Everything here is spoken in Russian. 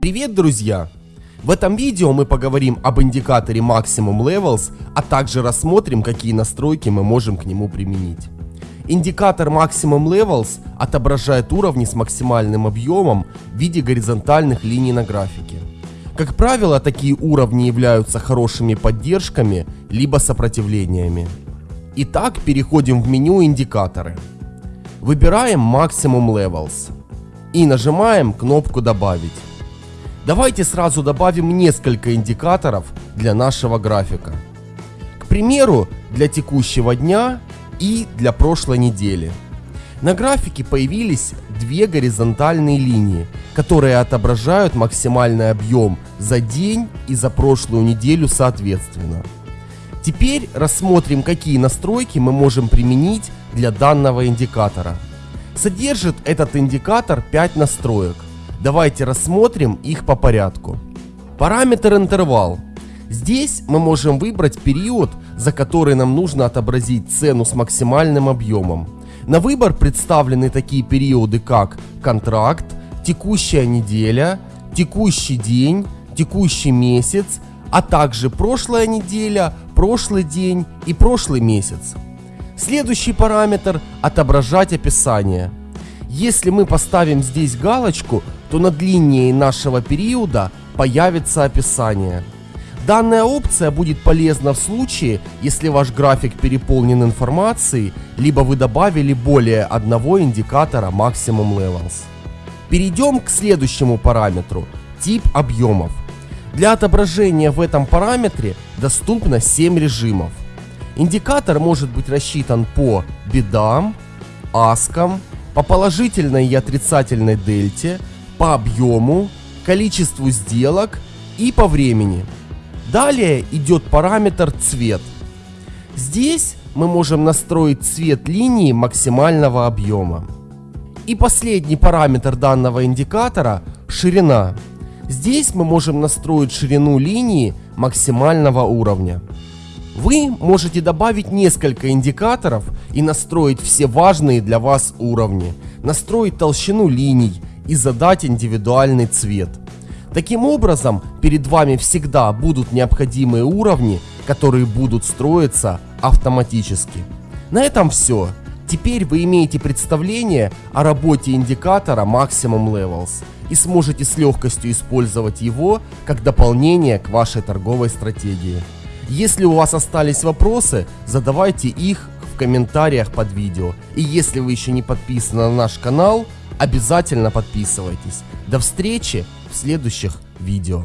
Привет, друзья! В этом видео мы поговорим об индикаторе Maximum Levels, а также рассмотрим, какие настройки мы можем к нему применить. Индикатор Maximum Levels отображает уровни с максимальным объемом в виде горизонтальных линий на графике. Как правило, такие уровни являются хорошими поддержками, либо сопротивлениями. Итак, переходим в меню индикаторы. Выбираем Maximum Levels и нажимаем кнопку «Добавить». Давайте сразу добавим несколько индикаторов для нашего графика. К примеру, для текущего дня и для прошлой недели. На графике появились две горизонтальные линии, которые отображают максимальный объем за день и за прошлую неделю соответственно. Теперь рассмотрим, какие настройки мы можем применить для данного индикатора. Содержит этот индикатор 5 настроек. Давайте рассмотрим их по порядку. Параметр интервал. Здесь мы можем выбрать период, за который нам нужно отобразить цену с максимальным объемом. На выбор представлены такие периоды, как контракт, текущая неделя, текущий день, текущий месяц, а также прошлая неделя, прошлый день и прошлый месяц. Следующий параметр – отображать описание. Если мы поставим здесь галочку, то над линией нашего периода появится описание. Данная опция будет полезна в случае, если ваш график переполнен информацией, либо вы добавили более одного индикатора Maximum Levels. Перейдем к следующему параметру – тип объемов. Для отображения в этом параметре доступно 7 режимов. Индикатор может быть рассчитан по бедам, аскам, по положительной и отрицательной дельте, по объему, количеству сделок и по времени. Далее идет параметр цвет. Здесь мы можем настроить цвет линии максимального объема. И последний параметр данного индикатора – ширина. Здесь мы можем настроить ширину линии максимального уровня. Вы можете добавить несколько индикаторов и настроить все важные для вас уровни, настроить толщину линий и задать индивидуальный цвет. Таким образом, перед вами всегда будут необходимые уровни, которые будут строиться автоматически. На этом все. Теперь вы имеете представление о работе индикатора Maximum Levels и сможете с легкостью использовать его как дополнение к вашей торговой стратегии. Если у вас остались вопросы, задавайте их в комментариях под видео. И если вы еще не подписаны на наш канал, обязательно подписывайтесь. До встречи в следующих видео.